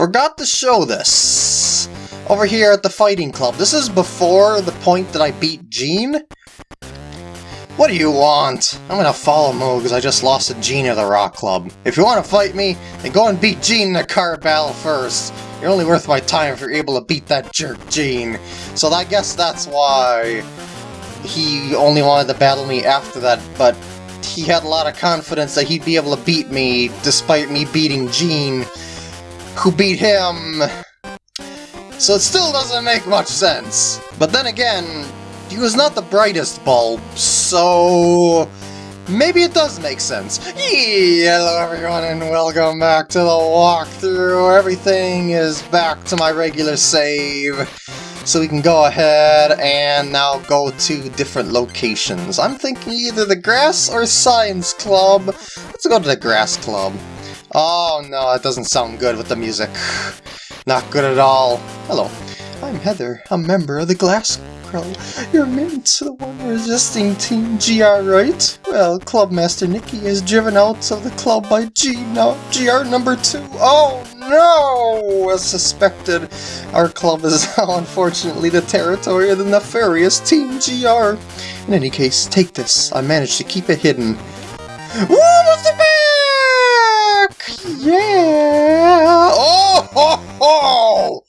forgot to show this. Over here at the Fighting Club. This is before the point that I beat Gene. What do you want? I'm gonna follow Moo because I just lost to Gene at the Rock Club. If you want to fight me, then go and beat Gene in a card battle first. You're only worth my time if you're able to beat that jerk Gene. So I guess that's why he only wanted to battle me after that, but he had a lot of confidence that he'd be able to beat me despite me beating Gene, who beat him. So it still doesn't make much sense. But then again, he was not the brightest bulb, so maybe it does make sense. Hello everyone and welcome back to the walkthrough. Everything is back to my regular save. So we can go ahead and now go to different locations. I'm thinking either the Grass or Science Club. Let's go to the Grass Club. Oh no, it doesn't sound good with the music. Not good at all. Hello, I'm Heather, a member of the Glass you're Mint, to the one resisting Team GR, right? Well, Clubmaster Nikki is driven out of the club by G now GR number two. Oh no! As suspected, our club is now unfortunately the territory of the nefarious Team GR. In any case, take this. I managed to keep it hidden. Woo, back! Yeah! Oh ho ho!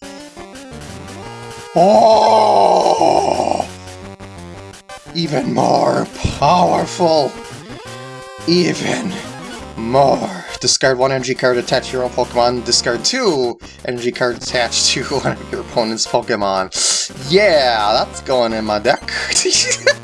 Oh! Even more powerful! Even more! Discard one energy card attached to your own Pokemon. Discard two energy cards attached to one of your opponent's Pokemon. Yeah, that's going in my deck.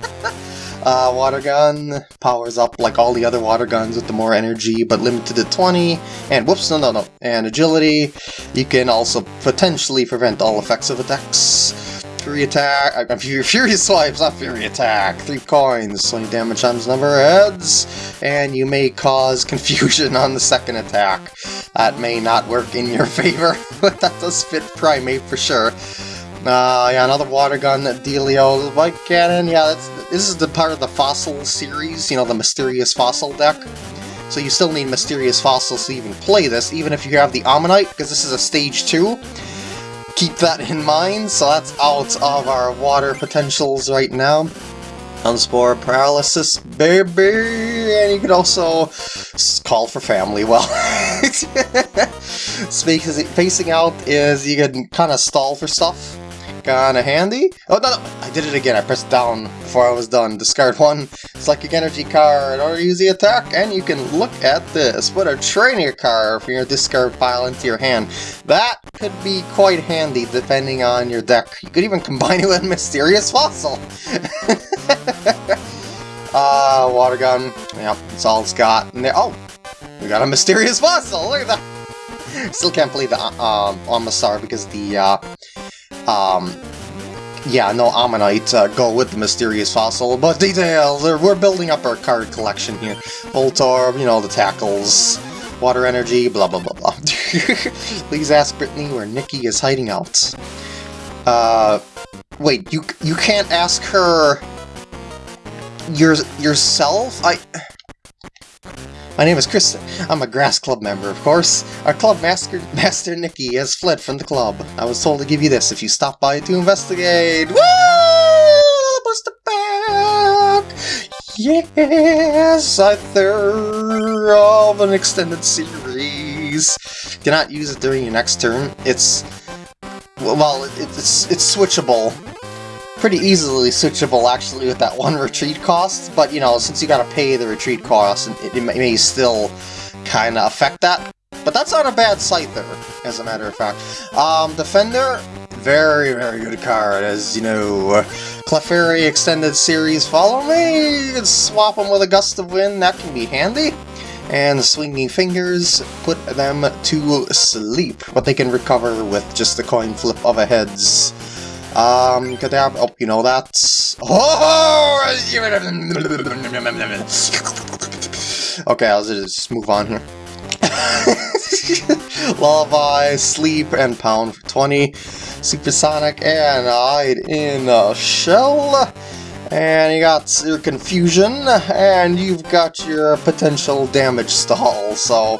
Uh, water gun powers up like all the other water guns with the more energy, but limited to 20. And whoops, no, no, no. And agility. You can also potentially prevent all effects of attacks. Fury attack, uh, Fury swipes, not Fury attack. Three coins, 20 damage times number of heads, and you may cause confusion on the second attack. That may not work in your favor, but that does fit Primeape for sure. Uh, yeah, another water gun, Delio, White Cannon, yeah, this is the part of the Fossil series, you know, the Mysterious Fossil deck. So you still need Mysterious Fossils to even play this, even if you have the Omanyte, because this is a Stage 2. Keep that in mind, so that's out of our water potentials right now. Unspore Paralysis, baby! And you can also call for family, well. Facing out is you can kind of stall for stuff kinda handy. Oh, no, no, I did it again. I pressed down before I was done. Discard one Psychic Energy card or use the attack, and you can look at this. Put a Trainer card from your discard pile into your hand. That could be quite handy depending on your deck. You could even combine it with Mysterious Fossil. uh, Water Gun. Yep, that's all it's got. And there, oh, we got a Mysterious Fossil. Look at that. Still can't believe the uh, um, Omastar because the uh, um, yeah, no Omanyte uh, go with the Mysterious Fossil, but details, we're building up our card collection here. Voltorb, you know, the tackles, water energy, blah blah blah blah. Please ask Brittany where Nikki is hiding out. Uh, wait, you you can't ask her your yourself? I... My name is Kristen. I'm a Grass Club member, of course. Our club master, master Nikki has fled from the club. I was told to give you this if you stop by to investigate. Woo! Booster back! Yes! I third of an extended series. Do not use it during your next turn. It's... Well, it's, it's switchable pretty easily switchable actually with that one retreat cost, but you know, since you gotta pay the retreat cost, it, it may still kinda affect that. But that's not a bad sight there, as a matter of fact. Um, Defender, very, very good card, as you know. Clefairy Extended Series, follow me! You can swap them with a Gust of Wind, that can be handy. And Swinging Fingers, put them to sleep, but they can recover with just a coin flip of a heads. Um, Kadab, oh, you know that. Oh! Okay, I'll just move on here. Lullaby, Sleep, and Pound for 20. Supersonic, and Hide in a Shell. And you got your Confusion, and you've got your potential damage stall, so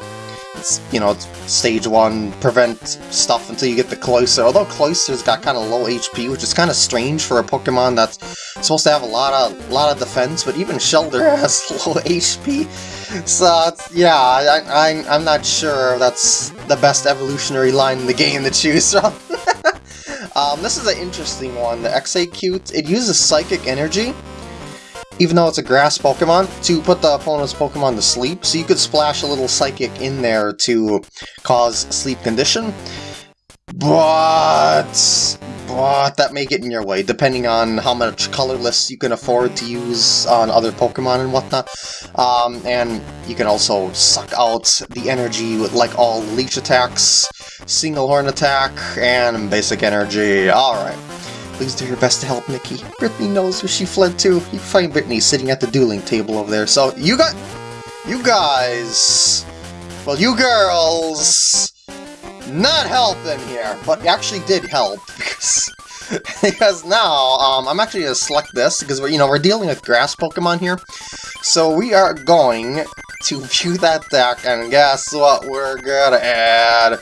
you know, stage one, prevent stuff until you get the Cloyster. Although Cloyster's got kind of low HP, which is kind of strange for a Pokemon that's supposed to have a lot of lot of defense, but even Shellder has low HP. So, yeah, I, I, I'm not sure that's the best evolutionary line in the game to choose from. um, this is an interesting one, the Exeggcute. It uses Psychic Energy, even though it's a grass Pokemon, to put the opponent's Pokemon to sleep. So you could splash a little Psychic in there to cause sleep condition. But, but that may get in your way, depending on how much colorless you can afford to use on other Pokemon and whatnot. Um, and you can also suck out the energy with like all leech attacks, single horn attack, and basic energy. Alright. Please do your best to help Nikki. Brittany knows where she fled to. You find Brittany sitting at the dueling table over there. So, you got... You guys... Well, you girls... Not helping here, but actually did help, because... because now, um, I'm actually going to select this, because, we're, you know, we're dealing with grass Pokemon here. So we are going to view that deck, and guess what we're gonna add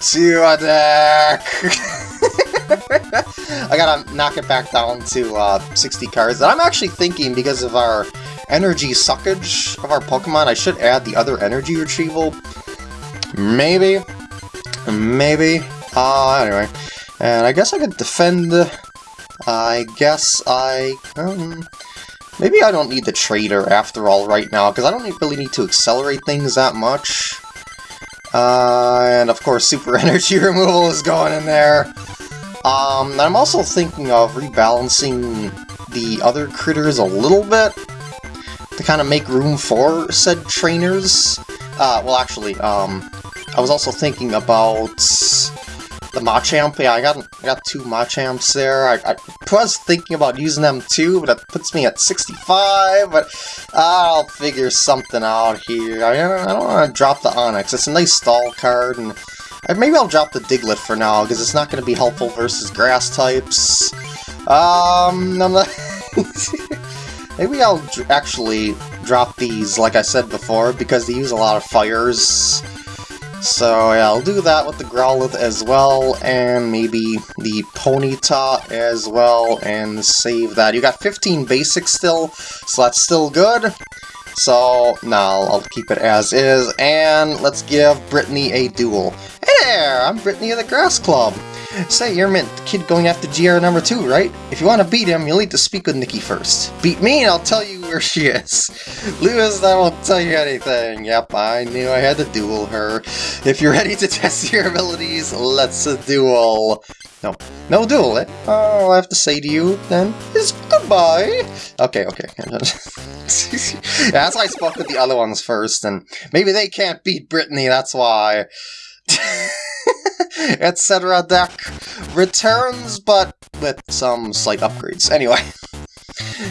to a deck? I gotta knock it back down to uh, 60 cards. And I'm actually thinking, because of our energy suckage of our Pokemon, I should add the other energy retrieval. Maybe. Maybe. Uh, anyway. And I guess I could defend... I guess I... Um, maybe I don't need the Trader after all right now, because I don't really need to accelerate things that much. Uh, and of course, Super Energy Removal is going in there. Um, I'm also thinking of rebalancing the other critters a little bit to kind of make room for said trainers. Uh, well, actually, um, I was also thinking about the Machamp. Yeah, I got I got two Machamps there. I, I was thinking about using them too, but that puts me at 65. But I'll figure something out here. I, I don't want to drop the Onix. It's a nice stall card, and Maybe I'll drop the Diglett for now, because it's not going to be helpful versus grass types. Um. Maybe I'll actually drop these, like I said before, because they use a lot of fires. So yeah, I'll do that with the Growlithe as well, and maybe the Ponyta as well, and save that. You got 15 basics still, so that's still good. So, now I'll keep it as is, and let's give Brittany a duel. Hey there, I'm Brittany of the Grass Club. Say, you're the kid going after GR number 2, right? If you want to beat him, you'll need to speak with Nikki first. Beat me and I'll tell you where she is. Lewis, I won't tell you anything. Yep, I knew I had to duel her. If you're ready to test your abilities, let's duel. No, no duel. Eh? All I have to say to you, then, is goodbye. Okay, okay. yeah, that's why I spoke with the other ones first, and maybe they can't beat Brittany, that's why. Etc. deck returns, but with some slight upgrades. Anyway.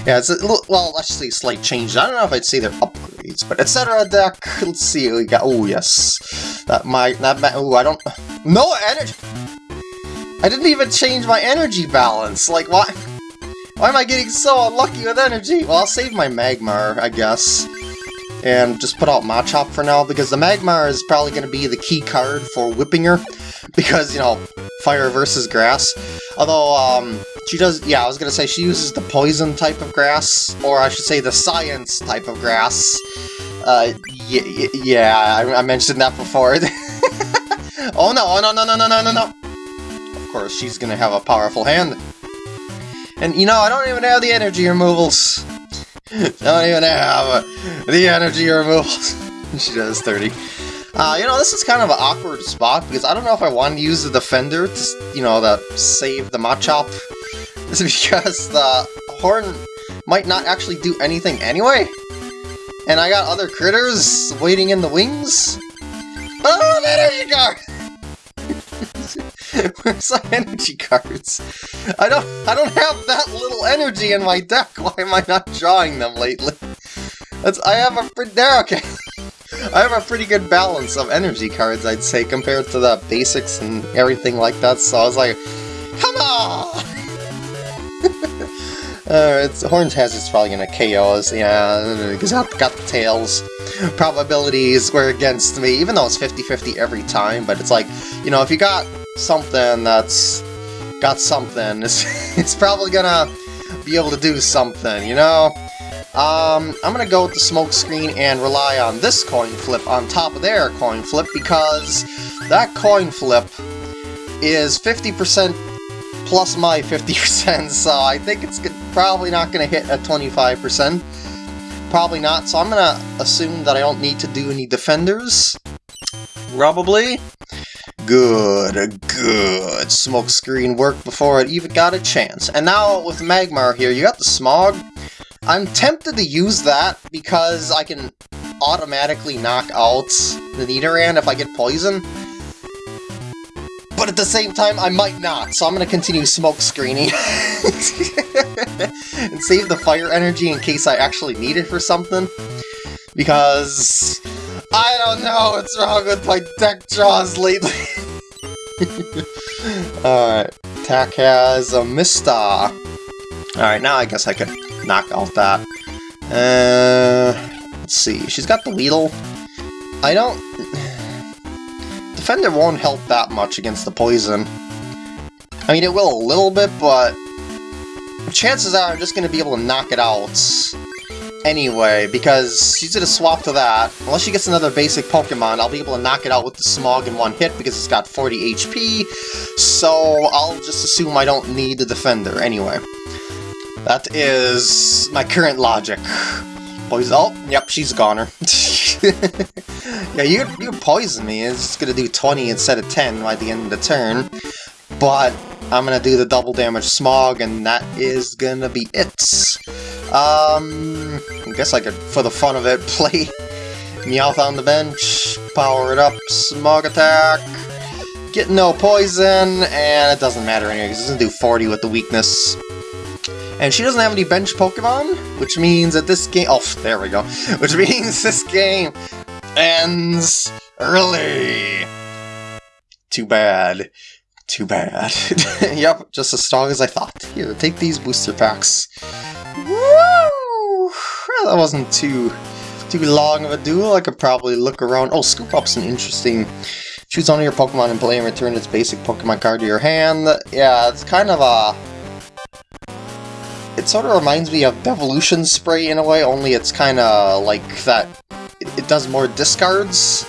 Yeah, it's a little, well, let's say slight change. I don't know if I'd say they're upgrades, but etc. deck. Let's see, we got. Oh yes, that might that might. Oh, I don't. No energy. I didn't even change my energy balance. Like, why? Why am I getting so unlucky with energy? Well, I'll save my Magmar, I guess. And just put out Machop for now, because the Magmar is probably going to be the key card for whipping her. Because, you know, fire versus grass. Although, um, she does, yeah, I was to say she uses the poison type of grass, or I should say the science type of grass. Uh, yeah, yeah I, I mentioned that before. oh no, oh no, no, no, no, no, no, no course, she's gonna have a powerful hand. And you know, I don't even have the energy removals. don't even have the energy removals. she does 30. Uh, you know, this is kind of an awkward spot because I don't know if I want to use the Defender to, you know, to save the Machop. This is because the Horn might not actually do anything anyway. And I got other critters waiting in the wings. Oh, that energy guard! Where's my energy cards? I don't I don't have that little energy in my deck. Why am I not drawing them lately? That's I have a pretty there okay. I have a pretty good balance of energy cards, I'd say, compared to the basics and everything like that, so I was like, come on! Uh, it's, Horns it's probably gonna KO us, yeah, because I've got the tails. Probabilities were against me, even though it's 50-50 every time, but it's like, you know, if you got something that's got something, it's, it's probably gonna be able to do something, you know? Um, I'm gonna go with the smoke screen and rely on this coin flip on top of their coin flip because that coin flip is 50% plus my 50%, so I think it's probably not to hit at 25%. Probably not, so I'm to assume that I don't need to do any defenders. Probably. Good, good. Smoke screen worked before it even got a chance. And now with Magmar here, you got the Smog. I'm tempted to use that because I can automatically knock out the Nidoran if I get poison but at the same time, I might not, so I'm gonna continue smoke screening. and save the fire energy in case I actually need it for something. Because... I don't know what's wrong with my deck draws lately. Alright, Tack has a Mista. Alright, now I guess I could knock out that. Uh, let's see, she's got the Weedle. I don't... Defender won't help that much against the poison. I mean, it will a little bit, but chances are I'm just going to be able to knock it out anyway, because she's to swap to that. Unless she gets another basic Pokemon, I'll be able to knock it out with the Smog in one hit because it's got 40 HP, so I'll just assume I don't need the Defender anyway. That is my current logic. Poison. Oh, yep, she's a goner. yeah, you you poison me. It's gonna do 20 instead of 10 by the end of the turn. But I'm gonna do the double damage smog, and that is gonna be it. Um, I guess I could, for the fun of it, play Meowth on the bench, power it up, smog attack, get no poison, and it doesn't matter anyway, because it doesn't do 40 with the weakness. And she doesn't have any bench Pokemon, which means that this game... Oh, there we go. Which means this game ends early. Too bad. Too bad. yep, just as strong as I thought. Here, take these booster packs. Woo! That wasn't too too long of a duel. I could probably look around. Oh, Scoop Up's an interesting... Choose one of your Pokemon and play and return its basic Pokemon card to your hand. Yeah, it's kind of a it sort of reminds me of Devolution Spray in a way, only it's kind of like that it, it does more discards.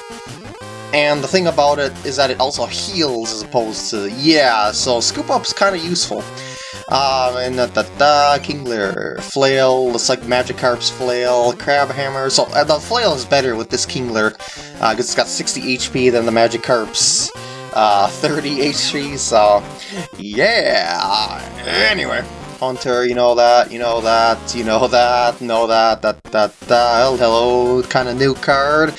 And the thing about it is that it also heals as opposed to... Yeah, so Scoop Up's kind of useful. Um, and da, Kingler, Flail, looks like Magikarp's Flail, Crab Hammer. So uh, the Flail is better with this Kingler, because uh, it's got 60 HP than the Magikarp's uh, 30 HP, so yeah. Anyway. Hunter, you know that, you know that, you know that, know that, that, that, that, hello, kind of new card.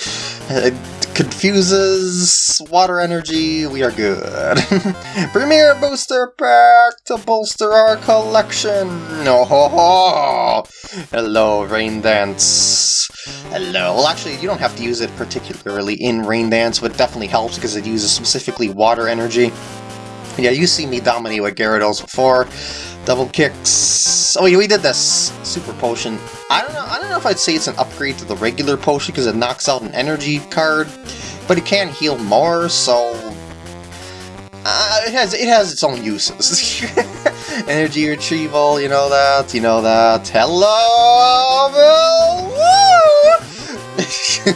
Confuses water energy, we are good. Premier Booster Pack to bolster our collection! Oh, ho, ho. Hello, Rain Dance. Hello. Well, actually, you don't have to use it particularly in Rain Dance, but it definitely helps because it uses specifically water energy. Yeah, you see me dominate with Gyarados before. Double kicks. Oh, yeah, we did this. Super potion. I don't know. I don't know if I'd say it's an upgrade to the regular potion because it knocks out an energy card, but it can heal more. So uh, it has it has its own uses. energy retrieval. You know that. You know that. Hello!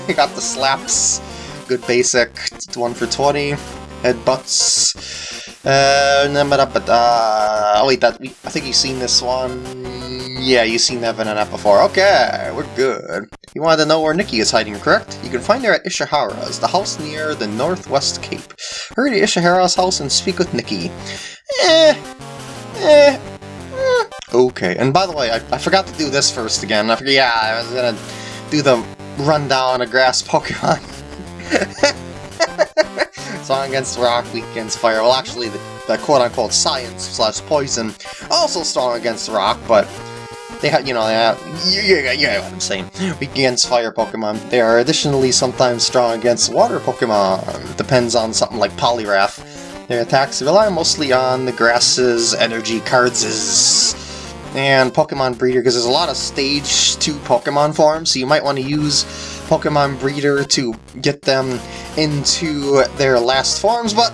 Got the slaps. Good basic. One for twenty. Headbutts. Uh, uh, oh wait, that I think you've seen this one. Yeah, you've seen that that before. Okay, we're good. You wanted to know where Nikki is hiding, correct? You can find her at Ishihara's, the house near the Northwest Cape. Hurry to Ishihara's house and speak with Nikki. Eh, eh, eh. Okay, and by the way, I, I forgot to do this first again. I forgot, yeah, I was gonna do the rundown of grass Pokemon. Strong against rock, weak against fire. Well, actually, the, the quote-unquote science slash poison also strong against rock, but they have, you know, they have, you, you, you know what I'm saying. Weak against fire Pokemon. They are additionally sometimes strong against water Pokemon. Depends on something like Poliwrath. Their attacks rely mostly on the grasses, energy cards' and Pokemon Breeder, because there's a lot of Stage 2 Pokemon forms, so you might want to use Pokemon Breeder to get them into their last forms, but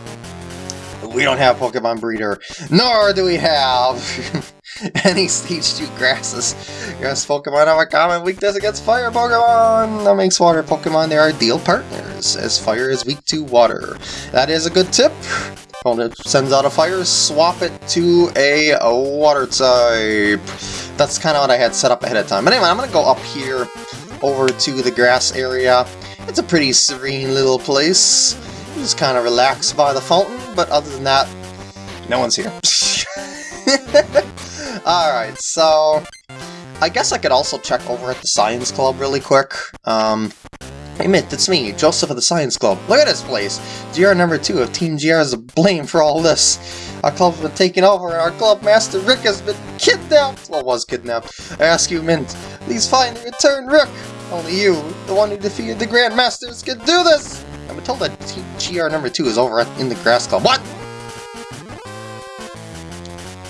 we don't have Pokemon Breeder, nor do we have any Stage 2 grasses. Grass Pokemon have a common weakness against Fire Pokemon! That makes Water Pokemon their ideal partners, as Fire is weak to Water. That is a good tip. When it sends out a Fire, swap it to a, Water type. That's kind of what I had set up ahead of time. But anyway, I'm going to go up here over to the grass area. It's a pretty serene little place. Just kind of relax by the fountain, but other than that, no one's here. Alright, so... I guess I could also check over at the Science Club really quick. Um, Mint, it's me, Joseph of the Science Club. Look at this place! GR number 2 of Team GR is to blame for all this. Our club's been taken over and our club master Rick has been kidnapped! Well, was kidnapped. I ask you, Mint, please find and return Rick! Only you, the one who defeated the Grandmasters, can do this! Been told that GR number 2 is over in the Grass Club. What?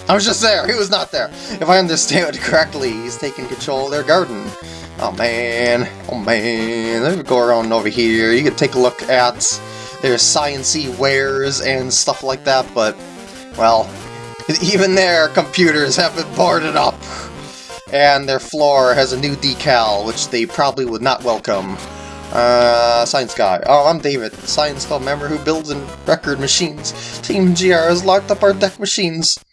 I was just there, he was not there. If I understand correctly, he's taking control of their garden. Oh man, oh man, let me go around over here. You can take a look at their sciency wares and stuff like that, but, well, even their computers have been boarded up. And their floor has a new decal, which they probably would not welcome. Uh, Science Guy. Oh, I'm David, Science Club member who builds and record machines. Team GR has locked up our deck machines.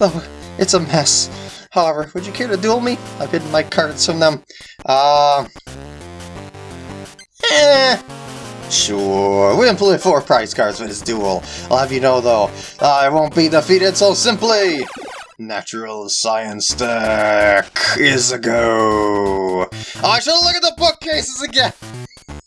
Oh, it's a mess. However, would you care to duel me? I've hidden my cards from them. Uh... Eh... Sure, we employ four prize cards for this duel. I'll have you know, though, I won't be defeated so simply! Natural Science deck is a go! I should look at the bookcases again!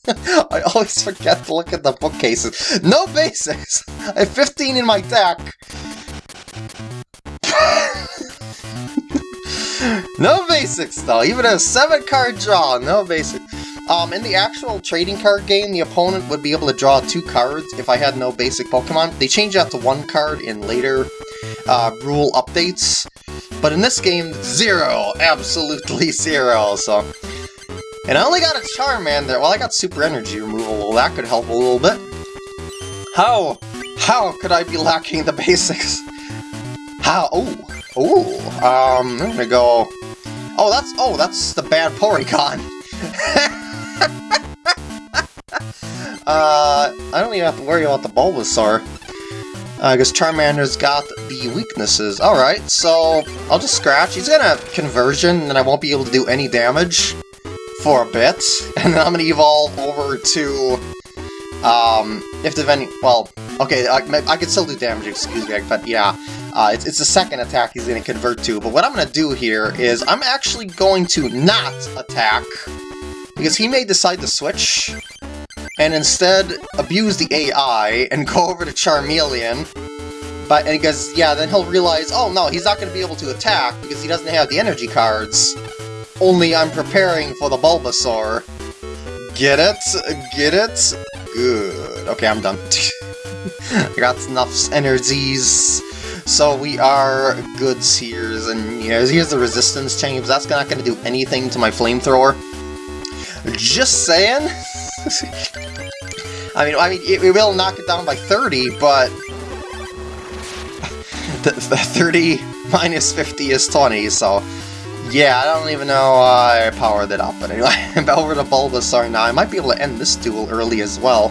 I always forget to look at the bookcases. No basics! I have 15 in my deck! no basics though, even a 7 card draw, no basics. Um, in the actual trading card game, the opponent would be able to draw two cards if I had no basic Pokemon. They changed that to one card in later uh, rule updates, but in this game, zero, absolutely zero, so... And I only got a Charmander, well I got Super Energy removal, well that could help a little bit. How? How could I be lacking the basics? How? Oh, oh, um, I'm gonna go... Oh, that's, oh, that's the bad Porygon. uh, I don't even have to worry about the Bulbasaur. I uh, guess Charmander's got the weaknesses. Alright, so I'll just scratch. He's gonna conversion, and I won't be able to do any damage for a bit. And then I'm gonna evolve over to... Um, if the any... Well, okay, I, I can still do damage, excuse me, but yeah. Uh, it's, it's the second attack he's going to convert to, but what I'm going to do here is I'm actually going to not attack, because he may decide to switch, and instead abuse the AI and go over to Charmeleon, but because, yeah, then he'll realize, oh no, he's not going to be able to attack because he doesn't have the energy cards, only I'm preparing for the Bulbasaur. Get it? Get it? Good. Okay, I'm done. I got enough energies. So we are good seers, and you here's the resistance change. That's not going to do anything to my flamethrower. Just saying. I mean, I mean, it, it, will knock it down by 30, but the, the 30 minus 50 is 20, so yeah, I don't even know uh, I powered it up. But anyway, over to Bulbasaur now. I might be able to end this duel early as well.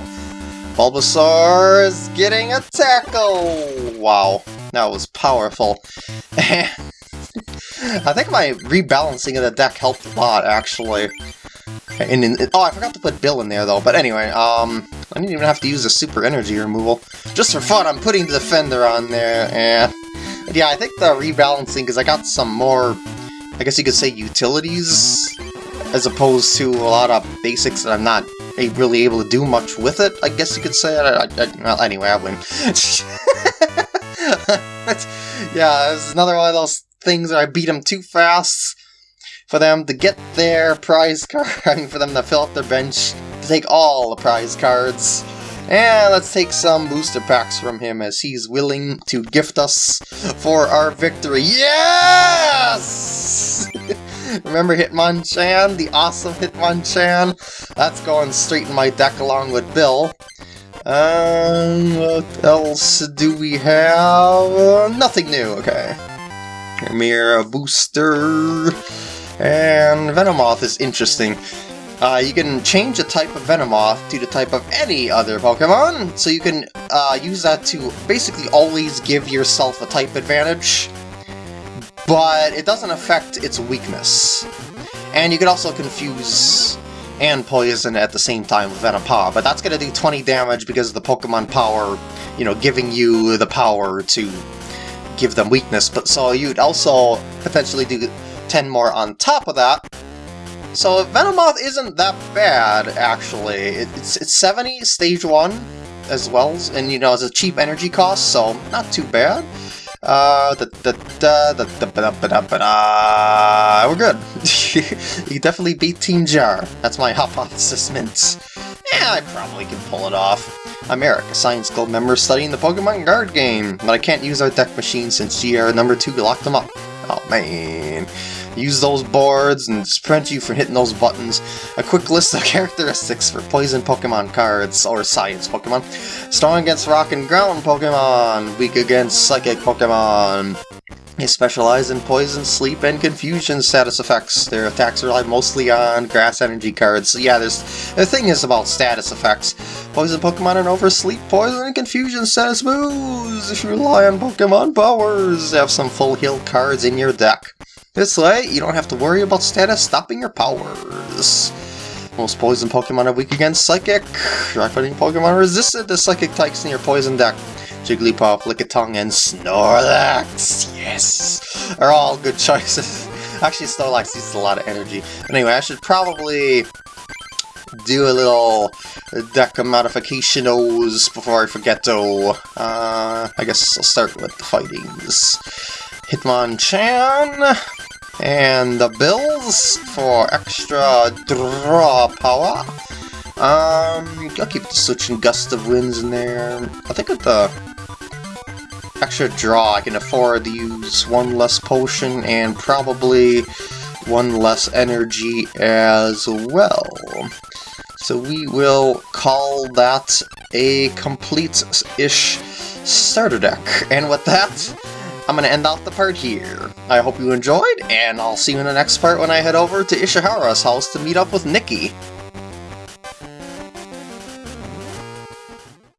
Bulbasaur is getting a tackle! Wow. That was powerful. I think my rebalancing of the deck helped a lot, actually. And in, oh, I forgot to put Bill in there, though. But anyway, um, I didn't even have to use a super energy removal. Just for fun, I'm putting the Defender on there, and... Yeah, I think the rebalancing, because I got some more, I guess you could say, utilities, as opposed to a lot of basics that I'm not really able to do much with it, I guess you could say. I, I, I, well, anyway, I win. yeah, it's another one of those things that I beat them too fast for them to get their prize card, I mean for them to fill up their bench, to take all the prize cards. And let's take some booster packs from him as he's willing to gift us for our victory. Yes! Remember Hitmonchan? The awesome Hitmonchan? That's going straight in my deck along with Bill. Um, what else do we have? Uh, nothing new, okay. Mirror Booster. And Venomoth is interesting. Uh, you can change the type of Venomoth to the type of any other Pokemon, so you can uh, use that to basically always give yourself a type advantage, but it doesn't affect its weakness. And you can also confuse and poison at the same time with Venom Powder, but that's going to do 20 damage because of the Pokemon power, you know, giving you the power to give them weakness, but so you'd also potentially do 10 more on top of that, so Venomoth isn't that bad, actually. It's, it's 70 stage 1 as well, and you know, it's a cheap energy cost, so not too bad. We're good. you definitely beat Team GR. That's my hypothesis, Mints. Yeah, I probably can pull it off. I'm Eric, a Science Club member studying the Pokemon Card game, but I can't use our deck machine since GR number 2 locked them up. Oh man use those boards and prevent you from hitting those buttons. A quick list of characteristics for poison Pokemon cards, or science Pokemon. Strong against rock and ground Pokemon, weak against psychic Pokemon. They specialize in poison, sleep, and confusion status effects. Their attacks rely mostly on grass energy cards. So yeah, there's the thing is about status effects. Poison Pokemon and oversleep, poison, and confusion status moves. If you rely on Pokemon powers, have some full heal cards in your deck. This way, you don't have to worry about status stopping your powers. Most poison Pokemon are weak against Psychic. Dry-fighting Pokemon resistant to Psychic types in your poison deck. Jigglypuff, Lickitung, and Snorlax. Yes! Are all good choices. Actually, Snorlax uses a lot of energy. Anyway, I should probably do a little deck modificationos before I forget though. Uh, I guess I'll start with the fightings. Hitmonchan, and the bills for extra draw power. Um, I'll keep the Switch and Gust of Winds in there. I think with the extra draw, I can afford to use one less potion and probably one less energy as well. So we will call that a complete-ish starter deck. And with that, I'm going to end off the part here. I hope you enjoyed, and I'll see you in the next part when I head over to Ishihara's house to meet up with Nikki.